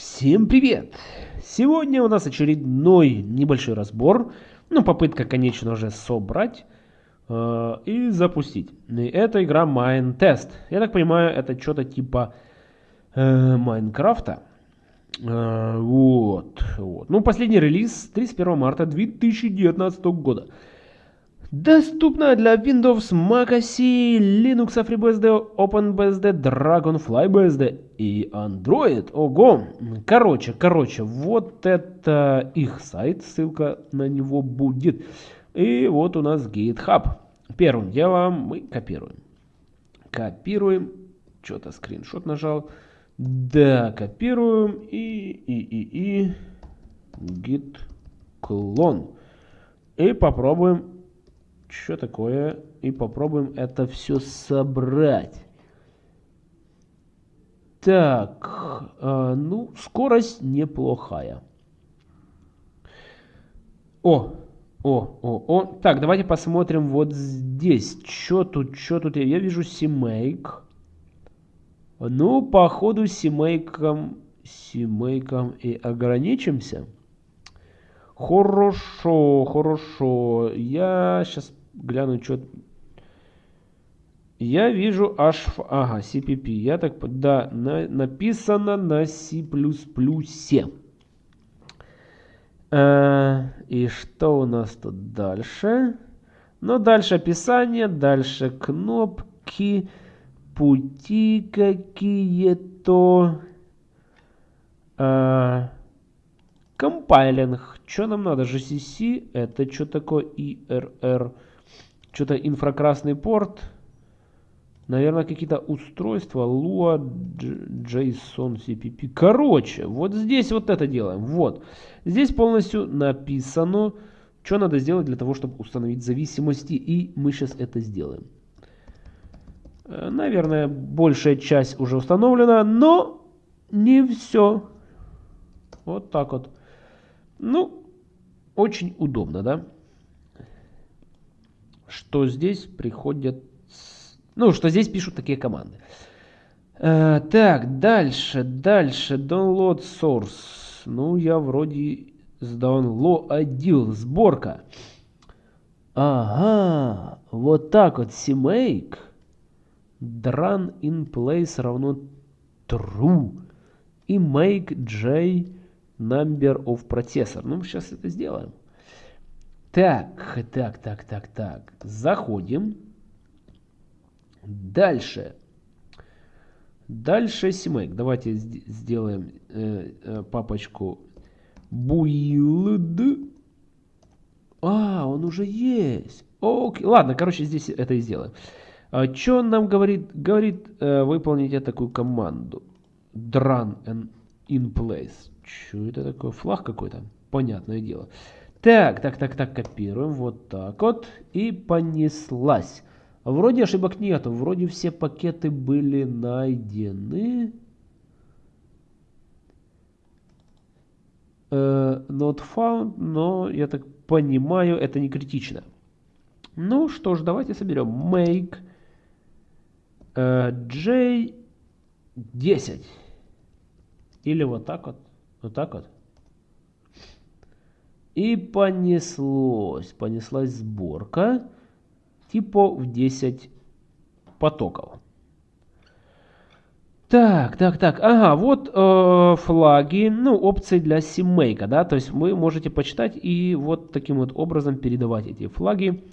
Всем привет! Сегодня у нас очередной небольшой разбор, ну попытка, конечно же, собрать э, и запустить. И это игра Mine Test. Я так понимаю, это что-то типа э. Э, вот, вот. Ну, последний релиз 31 марта 2019 года. Доступна для Windows, Mac OS, Linux, FreeBSD, OpenBSD, DragonFlyBSD и Android. Ого! Короче, короче, вот это их сайт, ссылка на него будет. И вот у нас GitHub. Первым делом мы копируем. Копируем. Что-то скриншот нажал. Да, копируем. И, и, и, и. Git клон. И попробуем что такое, и попробуем это все собрать. Так, э, ну, скорость неплохая. О, о, о, о. Так, давайте посмотрим вот здесь. Что тут, что тут? Я вижу семейк. Ну, походу, семейком, семейком и ограничимся. Хорошо, хорошо. Я сейчас гляну, что... Я вижу аж... Ага, CPP. Я так... Да, на, написано на C++. А, и что у нас тут дальше? Ну, дальше описание, дальше кнопки, пути какие-то. А, компайлинг. Что нам надо? GCC. Это что такое? IRR. Что-то инфракрасный порт. Наверное, какие-то устройства. Lua, JSON, CPP. Короче, вот здесь вот это делаем. Вот. Здесь полностью написано, что надо сделать для того, чтобы установить зависимости. И мы сейчас это сделаем. Э, наверное, большая часть уже установлена, но не все. Вот так вот. Ну, очень удобно, да? Что здесь приходят... Ну, что здесь пишут такие команды. Э, так, дальше, дальше. Download source. Ну, я вроде сдаунлоадил. Сборка. Ага, вот так вот. CMake. Run in place равно true. И make j number of processor. Ну, сейчас это сделаем. Так, так, так, так, так. Заходим. Дальше. Дальше CMake. Давайте сделаем э, э, папочку build. А, он уже есть. Окей. Ладно, короче, здесь это и сделаем. А, что он нам говорит? Говорит, э, выполните такую команду. Run and in place. Что это такое? Флаг какой-то? Понятное дело. Так, так, так, так, копируем. Вот так вот. И понеслась. Вроде ошибок нету. Вроде все пакеты были найдены. Uh, not found, но я так понимаю, это не критично. Ну что ж, давайте соберем make uh, j10. Или вот так вот. Вот так вот. И понеслось. Понеслась сборка. Типа в 10 потоков. Так, так, так, ага, вот э, флаги, ну, опции для симмейка, да, то есть вы можете почитать и вот таким вот образом передавать эти флаги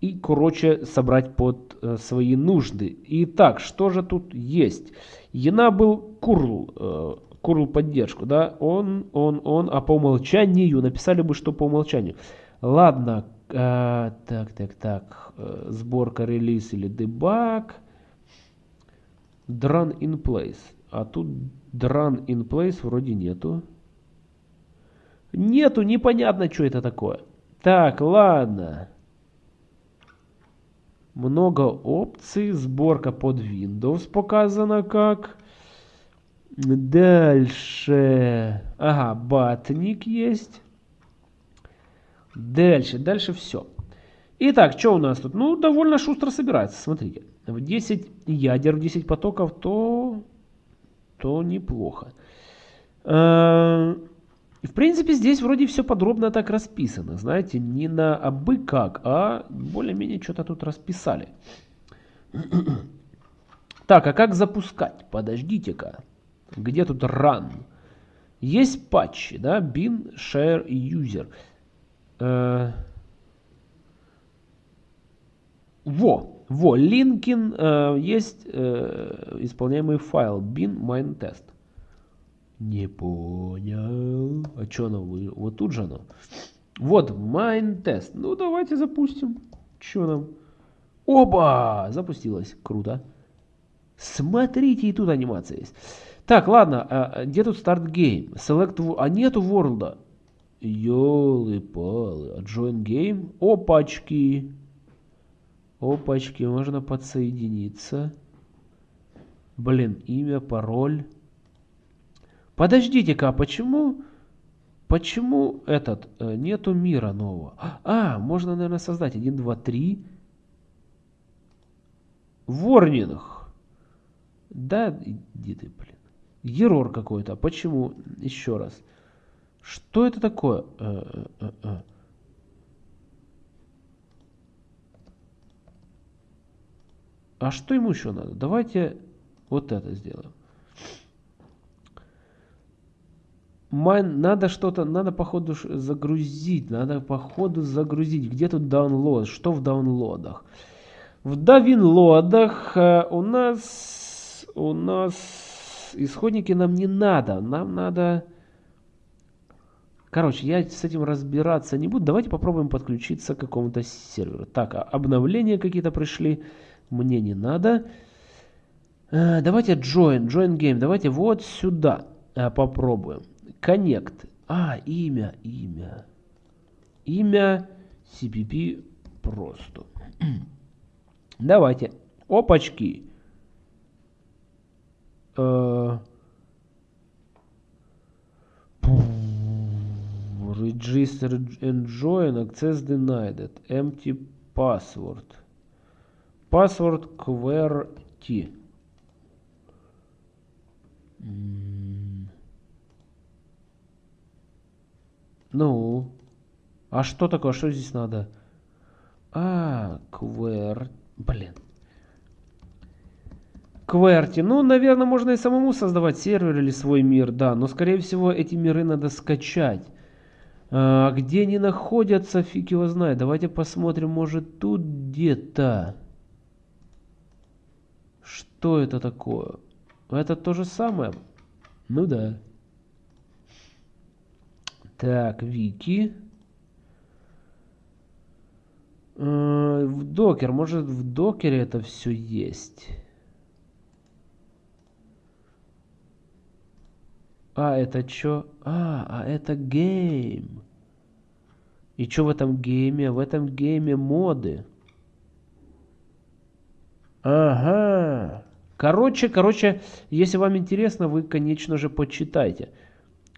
и, короче, собрать под э, свои нужды. Итак, что же тут есть? Enable curl, э, curl поддержку, да, он, он, он, а по умолчанию, написали бы, что по умолчанию. Ладно, э, так, так, так, э, сборка, релиз или дебаг, run in place, а тут run in place вроде нету. Нету, непонятно, что это такое. Так, ладно. Много опций, сборка под Windows показана как. Дальше. Ага, батник есть. Дальше, дальше все. Итак, что у нас тут? Ну, довольно шустро собирается, смотрите. В 10 ядер, в 10 потоков, то, то неплохо. Э, в принципе, здесь вроде все подробно так расписано. Знаете, не на абы как, а более-менее что-то тут расписали. Так, а как запускать? Подождите-ка. Где тут run? Есть патчи, да? bin, share user. Э, во, во, линкин э, есть э, исполняемый файл bin main test. Не понял. А что оно? Вот тут же оно. Вот, main test. Ну, давайте запустим. Что нам? Оба! Запустилось. Круто. Смотрите, и тут анимация есть. Так, ладно. А, где тут старт game? Select... А нету ворлда. Ёлы-палы. А join game? Опачки. Опачки. Можно подсоединиться. Блин, имя, пароль. Подождите-ка, а почему... Почему этот... Э, нету мира нового? А, можно, наверное, создать. 1, 2, 3. Ворнинг. Да, иди ты, блин. Ерор какой-то. Почему? Еще раз. Что это такое? Э, э, э, а что ему еще надо? Давайте вот это сделаем. Майн, надо что-то, надо походу загрузить, надо походу загрузить. Где тут download? Что в даунлодах? В давинлодах у нас, у нас исходники нам не надо. Нам надо... Короче, я с этим разбираться не буду. Давайте попробуем подключиться к какому-то серверу. Так, а обновления какие-то пришли. Мне не надо. А, давайте join, join game. Давайте вот сюда а, попробуем. Connect. А, имя, имя. Имя CPP просто. Давайте. Опачки. Uh, register and join access denied empty password password QWERTY ну а что такое что здесь надо а QWERTY блин Кверти. Ну, наверное, можно и самому создавать сервер или свой мир, да. Но, скорее всего, эти миры надо скачать. А, где они находятся, фиг его знает. Давайте посмотрим, может, тут где-то. Что это такое? Это то же самое? Ну да. Так, вики. А, в докер. Может, в докере это все есть? А, это что? А, а это гейм. И что в этом гейме? В этом гейме моды. Ага. Короче, короче, если вам интересно, вы, конечно же, почитайте.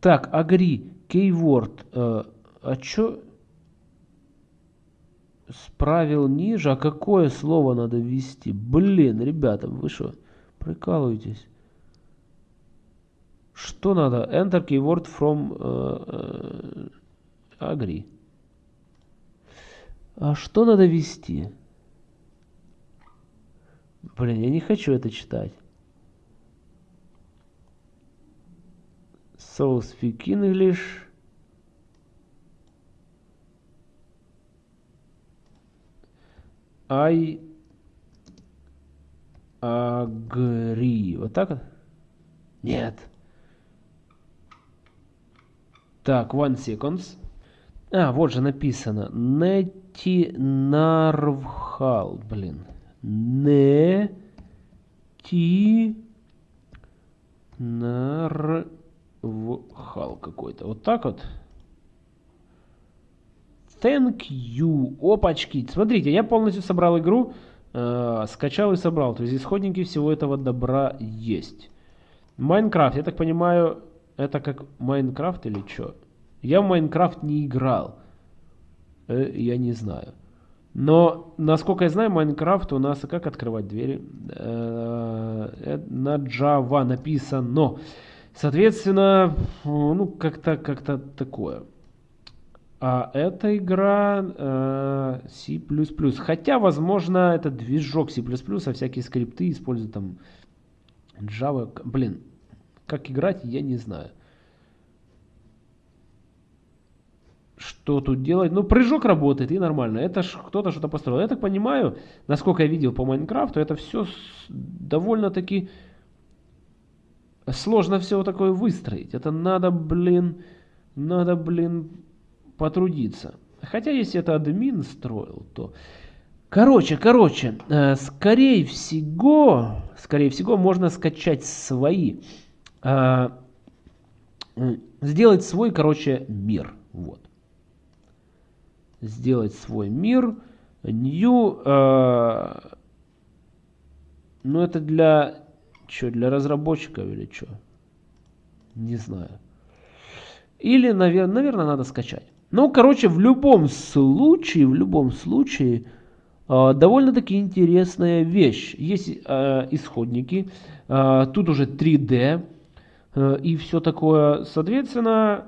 Так, агри, keyword. Э, а что? Справил ниже. А какое слово надо ввести? Блин, ребята, вы что, прикалываетесь? Что надо? Enter keyword from uh, uh. А что надо ввести? Блин, я не хочу это читать. So speak English. I agree. Вот так вот? Нет. Так, one seconds. А, вот же написано. Нети нарвхал, блин. Не ти нарвхал какой-то. Вот так вот. Thank you. Опачки. Смотрите, я полностью собрал игру. Э, скачал и собрал. То есть исходники всего этого добра есть. Майнкрафт, я так понимаю, это как Майнкрафт или что? Я в Майнкрафт не играл. Э, я не знаю. Но, насколько я знаю, Майнкрафт у нас... Как открывать двери? Э, э, на Java написано. Соответственно, ну, как-то как-то такое. А эта игра э, C++. Хотя, возможно, это движок C++, а всякие скрипты используют там Java. Блин, как играть, я не знаю. Что тут делать? Ну, прыжок работает и нормально. Это ж кто-то что-то построил. Я так понимаю, насколько я видел по Майнкрафту, это все довольно-таки сложно все такое выстроить. Это надо, блин, надо, блин, потрудиться. Хотя, если это админ строил, то... Короче, короче, э, скорее всего, скорее всего, можно скачать свои, сделать свой, короче, мир. Вот. Сделать свой мир. New, э, ну это для, что, для разработчиков или что? Не знаю. Или, наверное, наверное, надо скачать. Ну, короче, в любом случае, в любом случае, э, довольно-таки интересная вещь. Есть э, исходники, э, тут уже 3D и все такое. Соответственно,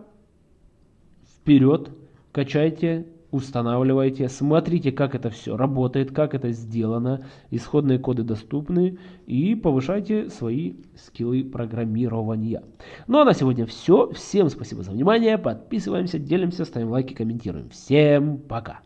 вперед, качайте, устанавливайте, смотрите, как это все работает, как это сделано, исходные коды доступны и повышайте свои скиллы программирования. Ну а на сегодня все. Всем спасибо за внимание. Подписываемся, делимся, ставим лайки, комментируем. Всем пока.